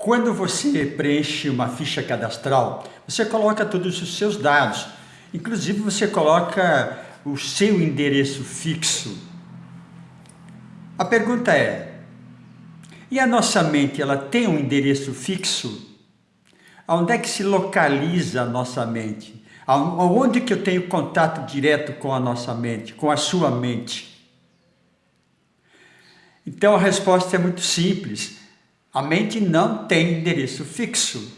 Quando você preenche uma ficha cadastral, você coloca todos os seus dados. Inclusive você coloca o seu endereço fixo. A pergunta é, e a nossa mente, ela tem um endereço fixo? Onde é que se localiza a nossa mente? Onde que eu tenho contato direto com a nossa mente, com a sua mente? Então a resposta é muito simples. A mente não tem endereço fixo.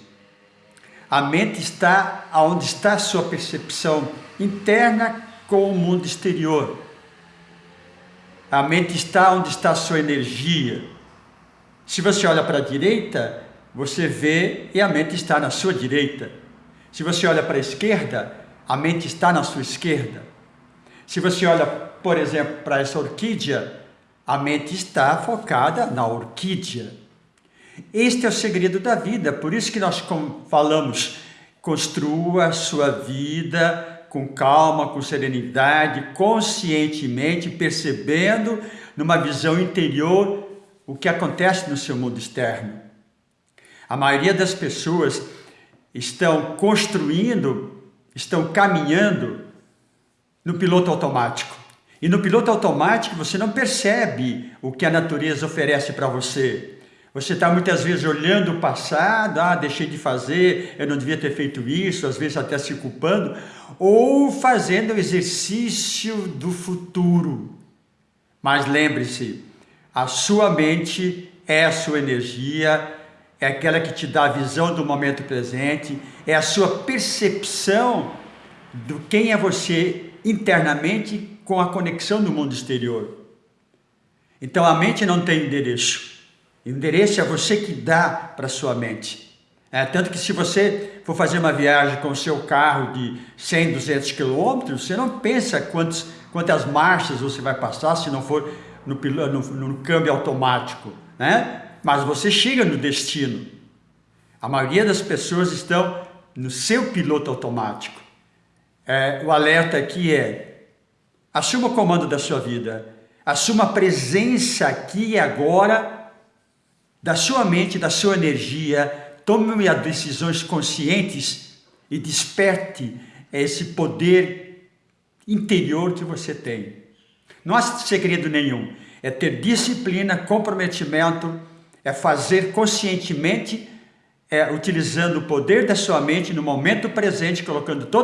A mente está onde está a sua percepção interna com o mundo exterior. A mente está onde está a sua energia. Se você olha para a direita, você vê e a mente está na sua direita. Se você olha para a esquerda, a mente está na sua esquerda. Se você olha, por exemplo, para essa orquídea, a mente está focada na orquídea. Este é o segredo da vida, por isso que nós falamos, construa a sua vida com calma, com serenidade, conscientemente, percebendo numa visão interior o que acontece no seu mundo externo. A maioria das pessoas estão construindo, estão caminhando no piloto automático. E no piloto automático você não percebe o que a natureza oferece para você. Você está muitas vezes olhando o passado, ah, deixei de fazer, eu não devia ter feito isso, às vezes até se culpando, ou fazendo o exercício do futuro. Mas lembre-se, a sua mente é a sua energia, é aquela que te dá a visão do momento presente, é a sua percepção do quem é você internamente com a conexão do mundo exterior. Então a mente não tem endereço. Endereço é você que dá para sua mente. É, tanto que se você for fazer uma viagem com o seu carro de 100, 200 quilômetros, você não pensa quantos, quantas marchas você vai passar se não for no, no, no câmbio automático. Né? Mas você chega no destino. A maioria das pessoas estão no seu piloto automático. É, o alerta aqui é, assuma o comando da sua vida, assuma a presença aqui e agora da sua mente, da sua energia, tome decisões conscientes e desperte esse poder interior que você tem. Não há segredo nenhum, é ter disciplina, comprometimento, é fazer conscientemente, é, utilizando o poder da sua mente no momento presente, colocando todo